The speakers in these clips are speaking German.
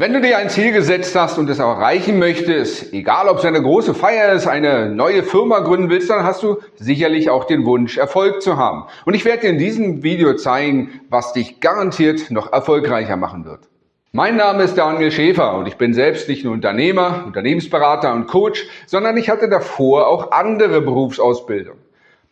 Wenn du dir ein Ziel gesetzt hast und es auch erreichen möchtest, egal ob es eine große Feier ist, eine neue Firma gründen willst, dann hast du sicherlich auch den Wunsch, Erfolg zu haben. Und ich werde dir in diesem Video zeigen, was dich garantiert noch erfolgreicher machen wird. Mein Name ist Daniel Schäfer und ich bin selbst nicht nur Unternehmer, Unternehmensberater und Coach, sondern ich hatte davor auch andere Berufsausbildung.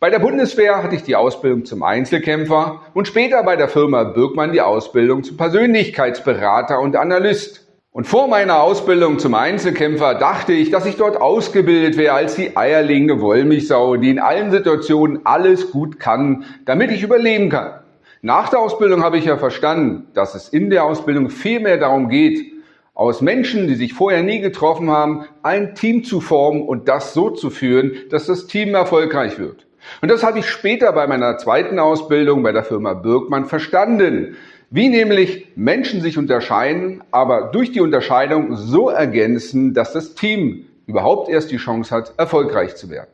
Bei der Bundeswehr hatte ich die Ausbildung zum Einzelkämpfer und später bei der Firma Birkmann die Ausbildung zum Persönlichkeitsberater und Analyst. Und vor meiner Ausbildung zum Einzelkämpfer dachte ich, dass ich dort ausgebildet wäre als die eierlegende Wollmilchsau, die in allen Situationen alles gut kann, damit ich überleben kann. Nach der Ausbildung habe ich ja verstanden, dass es in der Ausbildung viel mehr darum geht, aus Menschen, die sich vorher nie getroffen haben, ein Team zu formen und das so zu führen, dass das Team erfolgreich wird. Und das habe ich später bei meiner zweiten Ausbildung bei der Firma Birkmann verstanden. Wie nämlich Menschen sich unterscheiden, aber durch die Unterscheidung so ergänzen, dass das Team überhaupt erst die Chance hat, erfolgreich zu werden.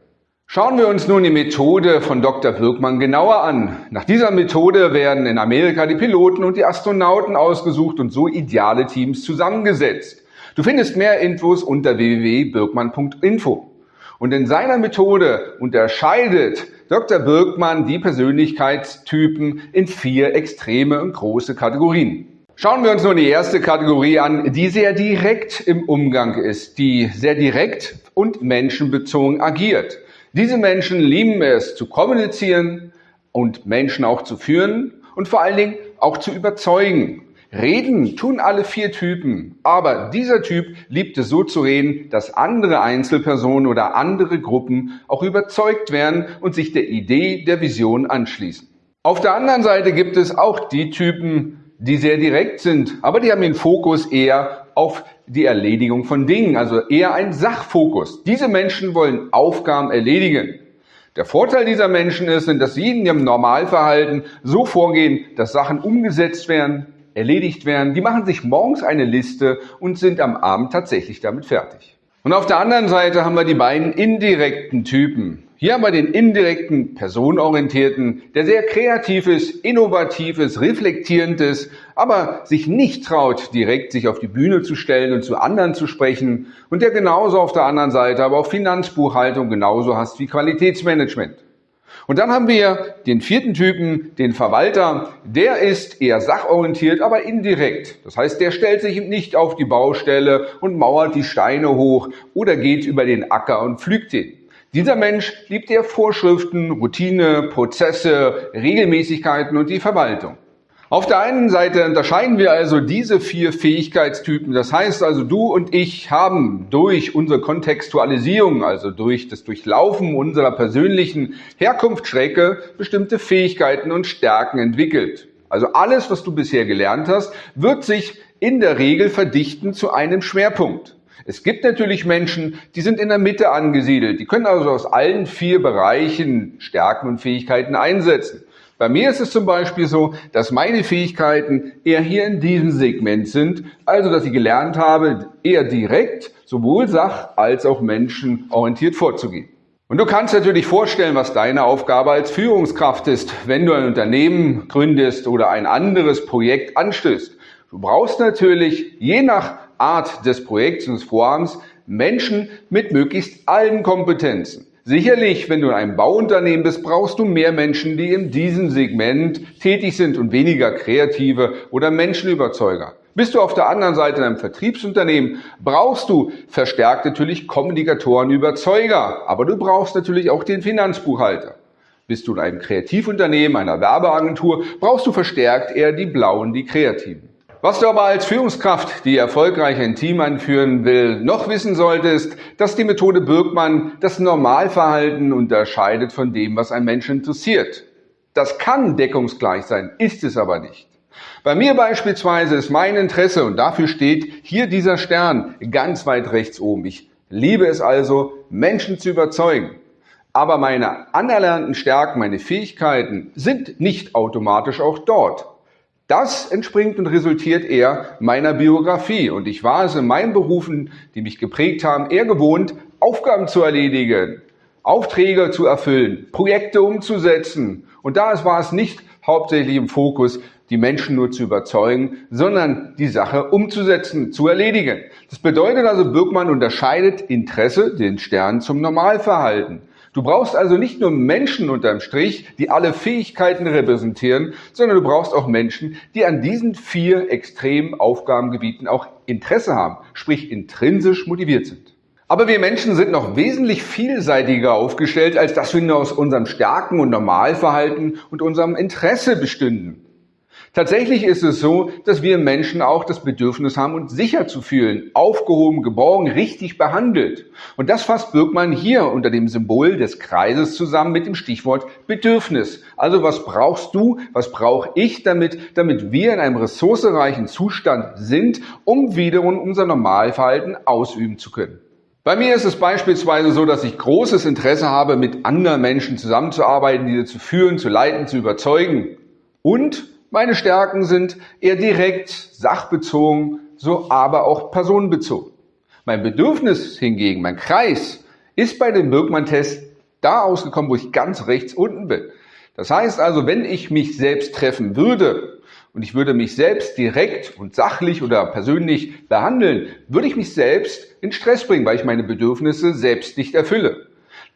Schauen wir uns nun die Methode von Dr. Wirkmann genauer an. Nach dieser Methode werden in Amerika die Piloten und die Astronauten ausgesucht und so ideale Teams zusammengesetzt. Du findest mehr Infos unter www.birkmann.info. Und in seiner Methode unterscheidet Dr. Birkmann die Persönlichkeitstypen in vier extreme und große Kategorien. Schauen wir uns nun die erste Kategorie an, die sehr direkt im Umgang ist, die sehr direkt und menschenbezogen agiert. Diese Menschen lieben es zu kommunizieren und Menschen auch zu führen und vor allen Dingen auch zu überzeugen. Reden tun alle vier Typen, aber dieser Typ liebt es so zu reden, dass andere Einzelpersonen oder andere Gruppen auch überzeugt werden und sich der Idee, der Vision anschließen. Auf der anderen Seite gibt es auch die Typen, die sehr direkt sind, aber die haben den Fokus eher auf die Erledigung von Dingen, also eher ein Sachfokus. Diese Menschen wollen Aufgaben erledigen. Der Vorteil dieser Menschen ist, dass sie in ihrem Normalverhalten so vorgehen, dass Sachen umgesetzt werden, erledigt werden. Die machen sich morgens eine Liste und sind am Abend tatsächlich damit fertig. Und auf der anderen Seite haben wir die beiden indirekten Typen. Hier haben wir den indirekten, personenorientierten, der sehr kreativ ist, innovativ ist, reflektierend ist, aber sich nicht traut, direkt sich auf die Bühne zu stellen und zu anderen zu sprechen und der genauso auf der anderen Seite aber auch Finanzbuchhaltung genauso hasst wie Qualitätsmanagement. Und dann haben wir den vierten Typen, den Verwalter. Der ist eher sachorientiert, aber indirekt. Das heißt, der stellt sich nicht auf die Baustelle und mauert die Steine hoch oder geht über den Acker und pflügt den. Dieser Mensch liebt eher Vorschriften, Routine, Prozesse, Regelmäßigkeiten und die Verwaltung. Auf der einen Seite unterscheiden wir also diese vier Fähigkeitstypen. Das heißt also, du und ich haben durch unsere Kontextualisierung, also durch das Durchlaufen unserer persönlichen Herkunftsstrecke, bestimmte Fähigkeiten und Stärken entwickelt. Also alles, was du bisher gelernt hast, wird sich in der Regel verdichten zu einem Schwerpunkt. Es gibt natürlich Menschen, die sind in der Mitte angesiedelt. Die können also aus allen vier Bereichen Stärken und Fähigkeiten einsetzen. Bei mir ist es zum Beispiel so, dass meine Fähigkeiten eher hier in diesem Segment sind, also dass ich gelernt habe, eher direkt sowohl sach- als auch menschenorientiert vorzugehen. Und du kannst natürlich vorstellen, was deine Aufgabe als Führungskraft ist, wenn du ein Unternehmen gründest oder ein anderes Projekt anstößt. Du brauchst natürlich je nach Art des Projekts und des Vorhabens Menschen mit möglichst allen Kompetenzen. Sicherlich, wenn du in einem Bauunternehmen bist, brauchst du mehr Menschen, die in diesem Segment tätig sind und weniger kreative oder Menschenüberzeuger. Bist du auf der anderen Seite in einem Vertriebsunternehmen, brauchst du verstärkt natürlich Kommunikatoren, Überzeuger, aber du brauchst natürlich auch den Finanzbuchhalter. Bist du in einem Kreativunternehmen, einer Werbeagentur, brauchst du verstärkt eher die Blauen, die Kreativen. Was du aber als Führungskraft, die erfolgreich ein Team anführen will, noch wissen solltest, dass die Methode Birkmann das Normalverhalten unterscheidet von dem, was ein Mensch interessiert. Das kann deckungsgleich sein, ist es aber nicht. Bei mir beispielsweise ist mein Interesse, und dafür steht hier dieser Stern ganz weit rechts oben. Ich liebe es also, Menschen zu überzeugen. Aber meine anerlernten Stärken, meine Fähigkeiten sind nicht automatisch auch dort. Das entspringt und resultiert eher meiner Biografie. Und ich war es in meinen Berufen, die mich geprägt haben, eher gewohnt, Aufgaben zu erledigen, Aufträge zu erfüllen, Projekte umzusetzen. Und da war es nicht hauptsächlich im Fokus, die Menschen nur zu überzeugen, sondern die Sache umzusetzen, zu erledigen. Das bedeutet also, Birkmann unterscheidet Interesse, den Stern, zum Normalverhalten. Du brauchst also nicht nur Menschen unterm Strich, die alle Fähigkeiten repräsentieren, sondern du brauchst auch Menschen, die an diesen vier extremen Aufgabengebieten auch Interesse haben, sprich intrinsisch motiviert sind. Aber wir Menschen sind noch wesentlich vielseitiger aufgestellt, als dass wir nur aus unserem Stärken und Normalverhalten und unserem Interesse bestünden. Tatsächlich ist es so, dass wir Menschen auch das Bedürfnis haben, uns sicher zu fühlen, aufgehoben, geborgen, richtig behandelt. Und das fasst Birkmann hier unter dem Symbol des Kreises zusammen mit dem Stichwort Bedürfnis. Also was brauchst du, was brauche ich damit, damit wir in einem ressourcereichen Zustand sind, um wiederum unser Normalverhalten ausüben zu können. Bei mir ist es beispielsweise so, dass ich großes Interesse habe, mit anderen Menschen zusammenzuarbeiten, diese zu führen, zu leiten, zu überzeugen. Und meine Stärken sind eher direkt, sachbezogen, so aber auch personenbezogen. Mein Bedürfnis hingegen, mein Kreis, ist bei dem Birkmann-Test da ausgekommen, wo ich ganz rechts unten bin. Das heißt also, wenn ich mich selbst treffen würde und ich würde mich selbst direkt und sachlich oder persönlich behandeln, würde ich mich selbst in Stress bringen, weil ich meine Bedürfnisse selbst nicht erfülle.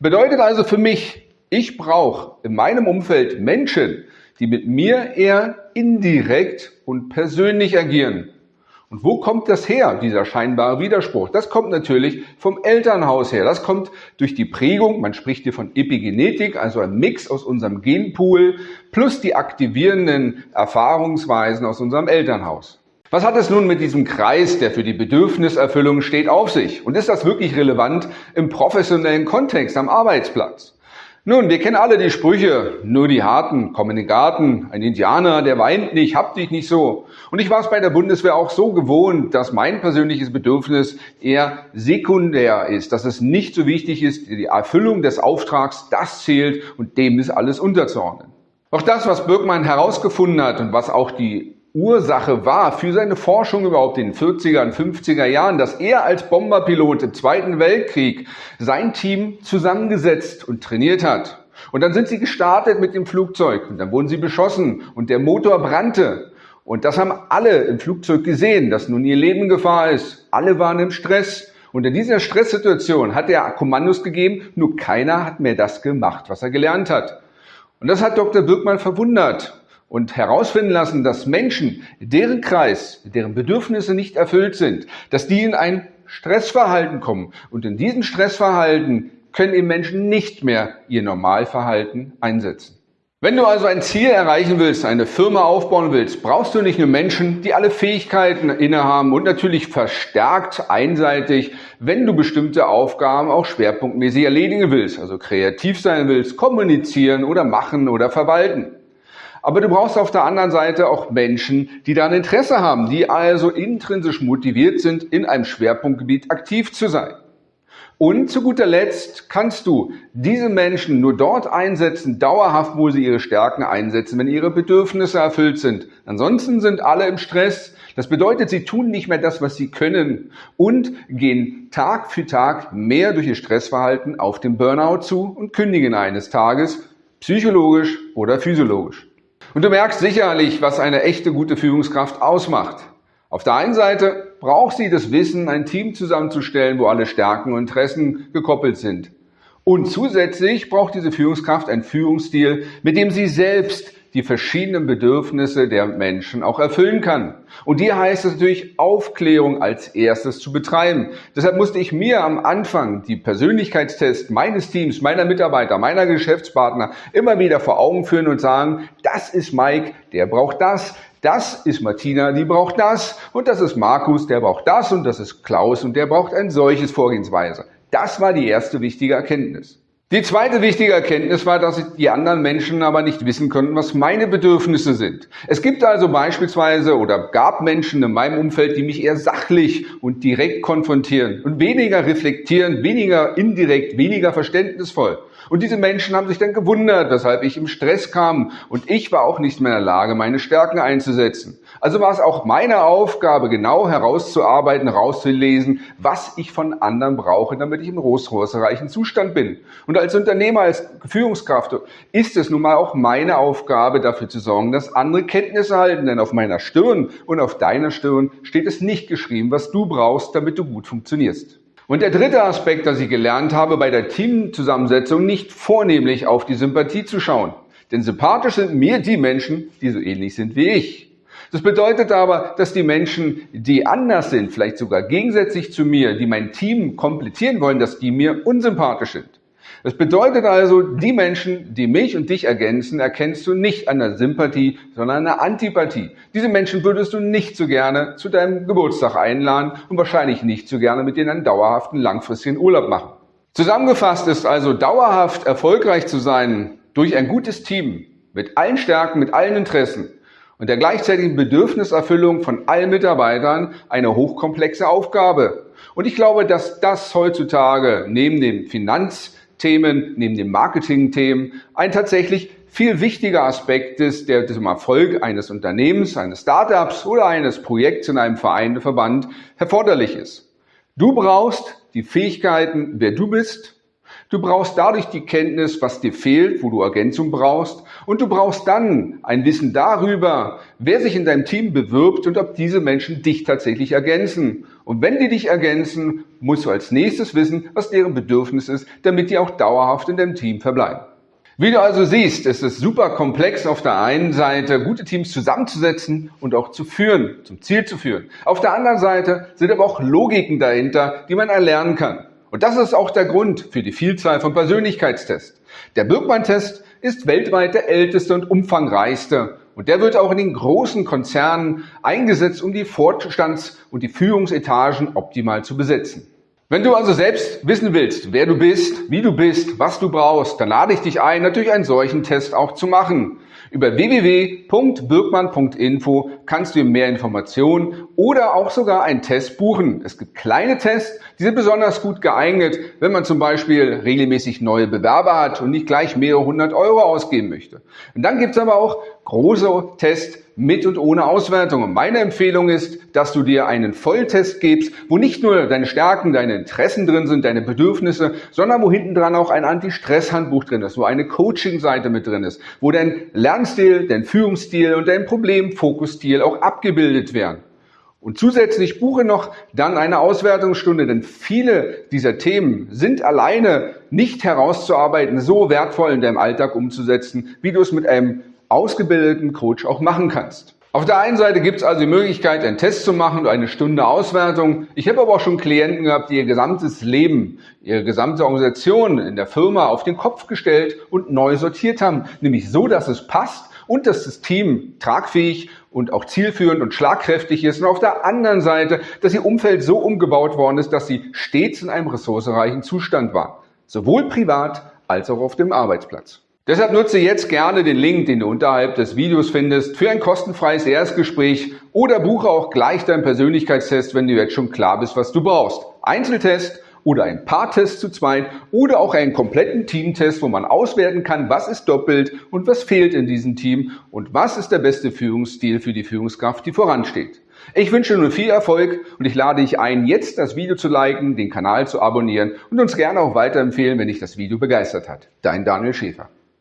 Bedeutet also für mich, ich brauche in meinem Umfeld Menschen, die mit mir eher indirekt und persönlich agieren. Und wo kommt das her, dieser scheinbare Widerspruch? Das kommt natürlich vom Elternhaus her. Das kommt durch die Prägung, man spricht hier von Epigenetik, also ein Mix aus unserem Genpool plus die aktivierenden Erfahrungsweisen aus unserem Elternhaus. Was hat es nun mit diesem Kreis, der für die Bedürfniserfüllung steht, auf sich? Und ist das wirklich relevant im professionellen Kontext am Arbeitsplatz? Nun, wir kennen alle die Sprüche, nur die Harten kommen in den Garten, ein Indianer, der weint nicht, hab dich nicht so. Und ich war es bei der Bundeswehr auch so gewohnt, dass mein persönliches Bedürfnis eher sekundär ist, dass es nicht so wichtig ist, die Erfüllung des Auftrags, das zählt und dem ist alles unterzuordnen. Auch das, was Birkmann herausgefunden hat und was auch die Ursache war für seine Forschung überhaupt in den 40er und 50er Jahren, dass er als Bomberpilot im Zweiten Weltkrieg sein Team zusammengesetzt und trainiert hat. Und dann sind sie gestartet mit dem Flugzeug und dann wurden sie beschossen und der Motor brannte. Und das haben alle im Flugzeug gesehen, dass nun ihr Leben in Gefahr ist. Alle waren im Stress. Und in dieser Stresssituation hat er Kommandos gegeben, nur keiner hat mehr das gemacht, was er gelernt hat. Und das hat Dr. Birkmann verwundert und herausfinden lassen, dass Menschen, deren Kreis, deren Bedürfnisse nicht erfüllt sind, dass die in ein Stressverhalten kommen. Und in diesem Stressverhalten können eben Menschen nicht mehr ihr Normalverhalten einsetzen. Wenn du also ein Ziel erreichen willst, eine Firma aufbauen willst, brauchst du nicht nur Menschen, die alle Fähigkeiten innehaben und natürlich verstärkt einseitig, wenn du bestimmte Aufgaben auch schwerpunktmäßig erledigen willst, also kreativ sein willst, kommunizieren oder machen oder verwalten. Aber du brauchst auf der anderen Seite auch Menschen, die da ein Interesse haben, die also intrinsisch motiviert sind, in einem Schwerpunktgebiet aktiv zu sein. Und zu guter Letzt kannst du diese Menschen nur dort einsetzen, dauerhaft, wo sie ihre Stärken einsetzen, wenn ihre Bedürfnisse erfüllt sind. Ansonsten sind alle im Stress. Das bedeutet, sie tun nicht mehr das, was sie können und gehen Tag für Tag mehr durch ihr Stressverhalten auf den Burnout zu und kündigen eines Tages, psychologisch oder physiologisch. Und du merkst sicherlich, was eine echte gute Führungskraft ausmacht. Auf der einen Seite braucht sie das Wissen, ein Team zusammenzustellen, wo alle Stärken und Interessen gekoppelt sind. Und zusätzlich braucht diese Führungskraft einen Führungsstil, mit dem sie selbst die verschiedenen Bedürfnisse der Menschen auch erfüllen kann. Und hier heißt es natürlich, Aufklärung als erstes zu betreiben. Deshalb musste ich mir am Anfang die Persönlichkeitstests meines Teams, meiner Mitarbeiter, meiner Geschäftspartner immer wieder vor Augen führen und sagen, das ist Mike, der braucht das, das ist Martina, die braucht das und das ist Markus, der braucht das und das ist Klaus und der braucht ein solches Vorgehensweise. Das war die erste wichtige Erkenntnis. Die zweite wichtige Erkenntnis war, dass die anderen Menschen aber nicht wissen konnten, was meine Bedürfnisse sind. Es gibt also beispielsweise oder gab Menschen in meinem Umfeld, die mich eher sachlich und direkt konfrontieren und weniger reflektieren, weniger indirekt, weniger verständnisvoll. Und diese Menschen haben sich dann gewundert, weshalb ich im Stress kam und ich war auch nicht mehr in der Lage, meine Stärken einzusetzen. Also war es auch meine Aufgabe, genau herauszuarbeiten, herauszulesen, was ich von anderen brauche, damit ich im ressourcenreichen Zustand bin. Und als Unternehmer, als Führungskraft ist es nun mal auch meine Aufgabe, dafür zu sorgen, dass andere Kenntnisse halten. Denn auf meiner Stirn und auf deiner Stirn steht es nicht geschrieben, was du brauchst, damit du gut funktionierst. Und der dritte Aspekt, dass ich gelernt habe, bei der Teamzusammensetzung nicht vornehmlich auf die Sympathie zu schauen. Denn sympathisch sind mir die Menschen, die so ähnlich sind wie ich. Das bedeutet aber, dass die Menschen, die anders sind, vielleicht sogar gegensätzlich zu mir, die mein Team komplettieren wollen, dass die mir unsympathisch sind. Das bedeutet also, die Menschen, die mich und dich ergänzen, erkennst du nicht an der Sympathie, sondern an der Antipathie. Diese Menschen würdest du nicht so gerne zu deinem Geburtstag einladen und wahrscheinlich nicht so gerne mit denen einen dauerhaften, langfristigen Urlaub machen. Zusammengefasst ist also dauerhaft erfolgreich zu sein durch ein gutes Team mit allen Stärken, mit allen Interessen und der gleichzeitigen Bedürfniserfüllung von allen Mitarbeitern eine hochkomplexe Aufgabe. Und ich glaube, dass das heutzutage neben dem Finanz Themen, neben den Marketing-Themen, ein tatsächlich viel wichtiger Aspekt ist, der zum Erfolg eines Unternehmens, eines Startups oder eines Projekts in einem Verein, Verband erforderlich ist. Du brauchst die Fähigkeiten, wer du bist, Du brauchst dadurch die Kenntnis, was dir fehlt, wo du Ergänzung brauchst. Und du brauchst dann ein Wissen darüber, wer sich in deinem Team bewirbt und ob diese Menschen dich tatsächlich ergänzen. Und wenn die dich ergänzen, musst du als nächstes wissen, was deren Bedürfnis ist, damit die auch dauerhaft in deinem Team verbleiben. Wie du also siehst, ist es super komplex auf der einen Seite, gute Teams zusammenzusetzen und auch zu führen, zum Ziel zu führen. Auf der anderen Seite sind aber auch Logiken dahinter, die man erlernen kann. Und das ist auch der Grund für die Vielzahl von Persönlichkeitstests. Der Birkmann-Test ist weltweit der älteste und umfangreichste. Und der wird auch in den großen Konzernen eingesetzt, um die Vorstands- und die Führungsetagen optimal zu besetzen. Wenn du also selbst wissen willst, wer du bist, wie du bist, was du brauchst, dann lade ich dich ein, natürlich einen solchen Test auch zu machen. Über www.birkmann.info kannst du mehr Informationen oder auch sogar einen Test buchen. Es gibt kleine Tests, die sind besonders gut geeignet, wenn man zum Beispiel regelmäßig neue Bewerber hat und nicht gleich mehrere hundert Euro ausgeben möchte. Und dann gibt es aber auch große Tests mit und ohne Auswertung. Und meine Empfehlung ist, dass du dir einen Volltest gibst, wo nicht nur deine Stärken, deine Interessen drin sind, deine Bedürfnisse, sondern wo hinten dran auch ein Anti-Stress-Handbuch drin ist, wo eine Coaching-Seite mit drin ist, wo dein Lernstil, dein Führungsstil und dein Problemfokusstil auch abgebildet werden. Und zusätzlich buche noch dann eine Auswertungsstunde, denn viele dieser Themen sind alleine nicht herauszuarbeiten, so wertvoll in deinem Alltag umzusetzen, wie du es mit einem ausgebildeten Coach auch machen kannst. Auf der einen Seite gibt es also die Möglichkeit, einen Test zu machen und eine Stunde Auswertung. Ich habe aber auch schon Klienten gehabt, die ihr gesamtes Leben, ihre gesamte Organisation in der Firma auf den Kopf gestellt und neu sortiert haben. Nämlich so, dass es passt und dass das Team tragfähig und auch zielführend und schlagkräftig ist. Und auf der anderen Seite, dass ihr Umfeld so umgebaut worden ist, dass sie stets in einem ressourcenreichen Zustand war. Sowohl privat als auch auf dem Arbeitsplatz. Deshalb nutze jetzt gerne den Link, den du unterhalb des Videos findest, für ein kostenfreies Erstgespräch oder buche auch gleich deinen Persönlichkeitstest, wenn du jetzt schon klar bist, was du brauchst. Einzeltest oder ein Paartest zu zweit oder auch einen kompletten Teamtest, wo man auswerten kann, was ist doppelt und was fehlt in diesem Team und was ist der beste Führungsstil für die Führungskraft, die voransteht. Ich wünsche dir viel Erfolg und ich lade dich ein, jetzt das Video zu liken, den Kanal zu abonnieren und uns gerne auch weiterempfehlen, wenn dich das Video begeistert hat. Dein Daniel Schäfer.